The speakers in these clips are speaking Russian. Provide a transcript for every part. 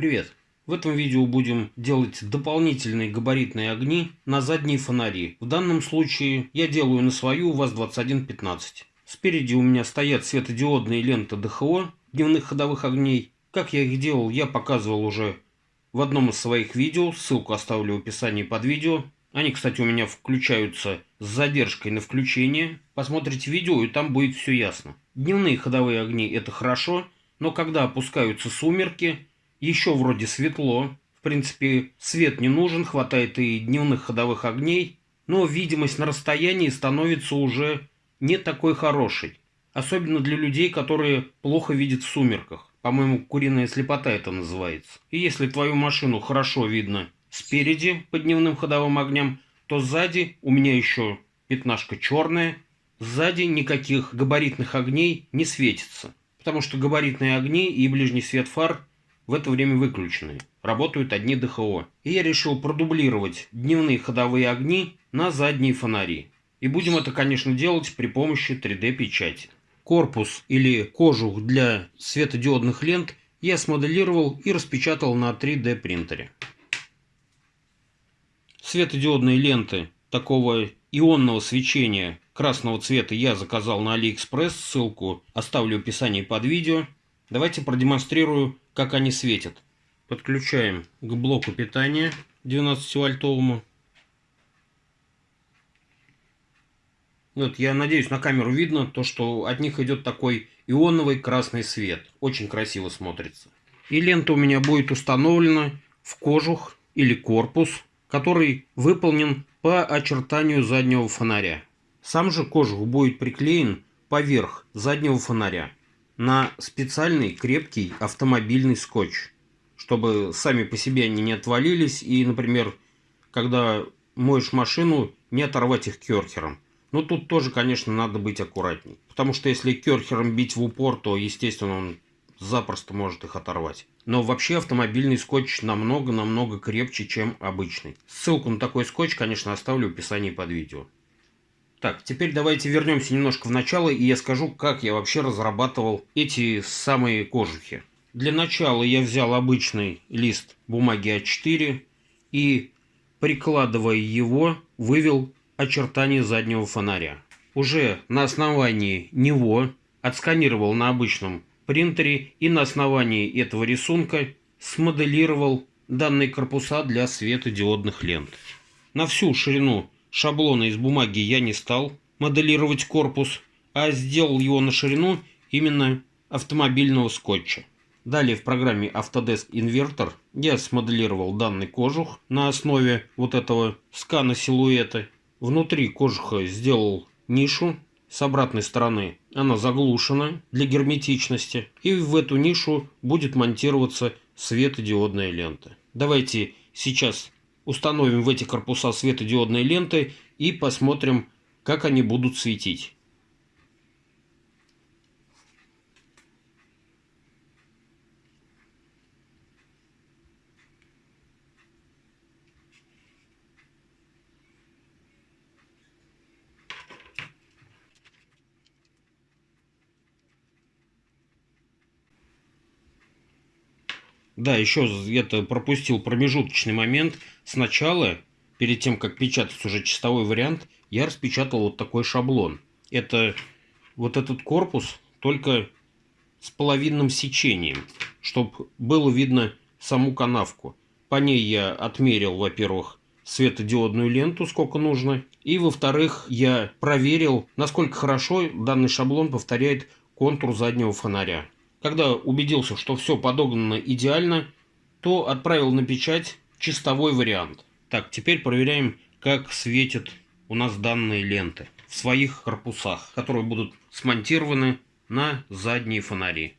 Привет! В этом видео будем делать дополнительные габаритные огни на задние фонари. В данном случае я делаю на свою ВАЗ-2115. Спереди у меня стоят светодиодные ленты ДХО дневных ходовых огней. Как я их делал, я показывал уже в одном из своих видео. Ссылку оставлю в описании под видео. Они, кстати, у меня включаются с задержкой на включение. Посмотрите видео, и там будет все ясно. Дневные ходовые огни – это хорошо, но когда опускаются сумерки, еще вроде светло. В принципе, свет не нужен, хватает и дневных ходовых огней, но видимость на расстоянии становится уже не такой хорошей. Особенно для людей, которые плохо видят в сумерках. По-моему, куриная слепота это называется. И если твою машину хорошо видно спереди по дневным ходовым огням, то сзади у меня еще пятнашка черная, сзади никаких габаритных огней не светится, потому что габаритные огни и ближний свет фар в это время выключены, работают одни ДХО. И я решил продублировать дневные ходовые огни на задние фонари. И будем это, конечно, делать при помощи 3D-печати. Корпус или кожух для светодиодных лент я смоделировал и распечатал на 3D принтере. Светодиодные ленты такого ионного свечения красного цвета я заказал на AliExpress, ссылку оставлю в описании под видео. Давайте продемонстрирую, как они светят. Подключаем к блоку питания 12-вольтовому. Вот, я надеюсь, на камеру видно то, что от них идет такой ионовый красный свет. Очень красиво смотрится. И лента у меня будет установлена в кожух или корпус который выполнен по очертанию заднего фонаря. Сам же кожух будет приклеен поверх заднего фонаря на специальный крепкий автомобильный скотч, чтобы сами по себе они не отвалились и, например, когда моешь машину, не оторвать их керхером. Но тут тоже, конечно, надо быть аккуратней. Потому что если керхером бить в упор, то, естественно, он запросто может их оторвать. Но вообще автомобильный скотч намного-намного крепче, чем обычный. Ссылку на такой скотч, конечно, оставлю в описании под видео. Так, теперь давайте вернемся немножко в начало, и я скажу, как я вообще разрабатывал эти самые кожухи. Для начала я взял обычный лист бумаги А4 и, прикладывая его, вывел очертания заднего фонаря. Уже на основании него отсканировал на обычном принтере и на основании этого рисунка смоделировал данные корпуса для светодиодных лент. На всю ширину шаблона из бумаги я не стал моделировать корпус, а сделал его на ширину именно автомобильного скотча. Далее в программе Autodesk Inverter я смоделировал данный кожух на основе вот этого скана силуэта. Внутри кожуха сделал нишу с обратной стороны она заглушена для герметичности, и в эту нишу будет монтироваться светодиодная лента. Давайте сейчас установим в эти корпуса светодиодные ленты и посмотрим, как они будут светить. Да, еще это пропустил промежуточный момент. Сначала, перед тем, как печатать уже чистовой вариант, я распечатал вот такой шаблон. Это вот этот корпус, только с половинным сечением, чтобы было видно саму канавку. По ней я отмерил, во-первых, светодиодную ленту, сколько нужно. И, во-вторых, я проверил, насколько хорошо данный шаблон повторяет контур заднего фонаря. Когда убедился, что все подогнано идеально, то отправил на печать чистовой вариант. Так, теперь проверяем, как светят у нас данные ленты в своих корпусах, которые будут смонтированы на задние фонари.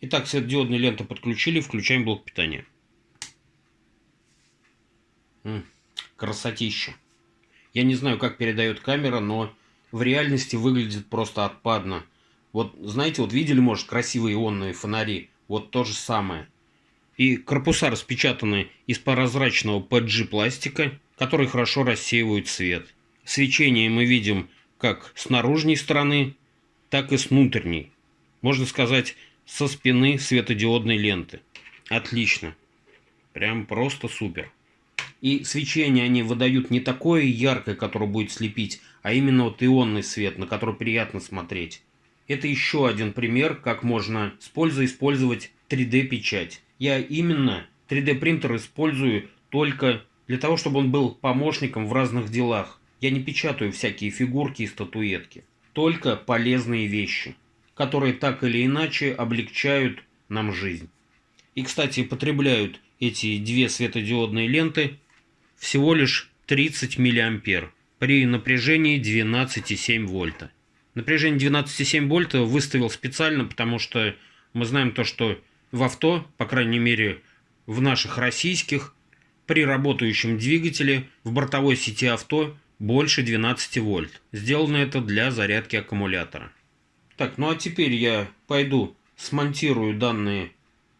Итак, светодиодные ленты подключили, включаем блок питания. Красотища. Я не знаю, как передает камера, но в реальности выглядит просто отпадно. Вот, знаете, вот видели, может, красивые ионные фонари? Вот то же самое. И корпуса распечатаны из прозрачного PG пластика, который хорошо рассеивает свет. Свечение мы видим как с наружной стороны, так и с внутренней. Можно сказать, со спины светодиодной ленты. Отлично. Прям просто супер. И свечение они выдают не такое яркое, которое будет слепить, а именно вот ионный свет, на который приятно смотреть. Это еще один пример, как можно с пользой использовать 3D-печать. Я именно 3D-принтер использую только для того, чтобы он был помощником в разных делах. Я не печатаю всякие фигурки и статуэтки. Только полезные вещи, которые так или иначе облегчают нам жизнь. И, кстати, потребляют эти две светодиодные ленты всего лишь 30 мА при напряжении 12,7 вольта. Напряжение 12,7 вольта выставил специально, потому что мы знаем то, что в авто, по крайней мере в наших российских, при работающем двигателе в бортовой сети авто больше 12 вольт. Сделано это для зарядки аккумулятора. Так, ну а теперь я пойду смонтирую данные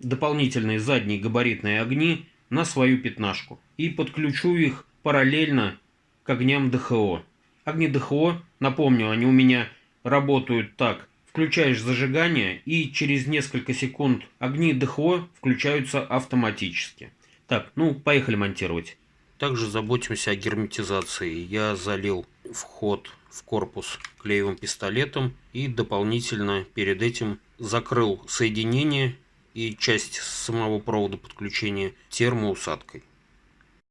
дополнительные задние габаритные огни на свою пятнашку и подключу их параллельно к огням ДХО. Огни ДХО, напомню, они у меня работают так. Включаешь зажигание и через несколько секунд огни ДХО включаются автоматически. Так, ну поехали монтировать. Также заботимся о герметизации. Я залил вход в корпус клеевым пистолетом и дополнительно перед этим закрыл соединение и часть самого провода подключения термоусадкой.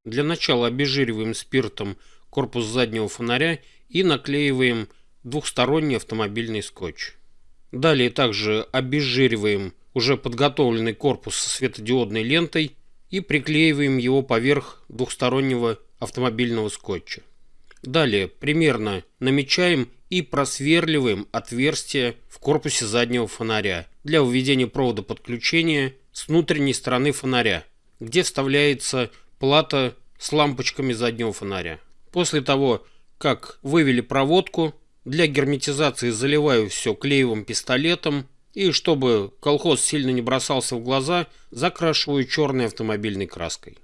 Для начала обезжириваем спиртом корпус заднего фонаря и наклеиваем двухсторонний автомобильный скотч. Далее также обезжириваем уже подготовленный корпус со светодиодной лентой и приклеиваем его поверх двухстороннего автомобильного скотча. Далее примерно намечаем и просверливаем отверстие в корпусе заднего фонаря для введения провода подключения с внутренней стороны фонаря, где вставляется плата с лампочками заднего фонаря. После того, как вывели проводку, для герметизации заливаю все клеевым пистолетом и, чтобы колхоз сильно не бросался в глаза, закрашиваю черной автомобильной краской.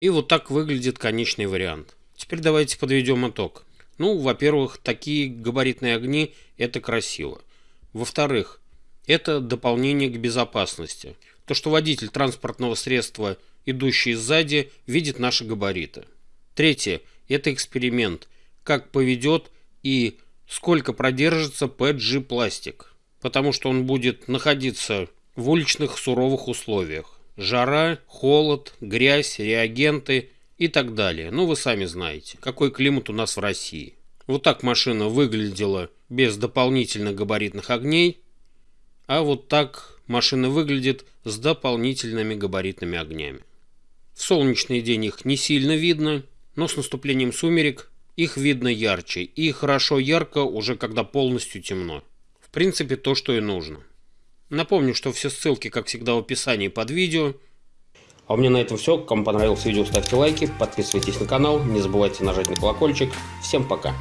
И вот так выглядит конечный вариант. Теперь давайте подведем итог. Ну, во-первых, такие габаритные огни – это красиво. Во-вторых, это дополнение к безопасности. То, что водитель транспортного средства, идущий сзади, видит наши габариты. Третье – это эксперимент – как поведет и сколько продержится PG пластик, потому что он будет находиться в уличных суровых условиях. Жара, холод, грязь, реагенты и так далее. Ну, вы сами знаете, какой климат у нас в России. Вот так машина выглядела без дополнительных габаритных огней, а вот так машина выглядит с дополнительными габаритными огнями. В солнечный день их не сильно видно, но с наступлением сумерек их видно ярче, и хорошо ярко уже когда полностью темно. В принципе, то, что и нужно. Напомню, что все ссылки, как всегда, в описании под видео. А у меня на этом все. Кому понравилось видео, ставьте лайки, подписывайтесь на канал, не забывайте нажать на колокольчик. Всем пока!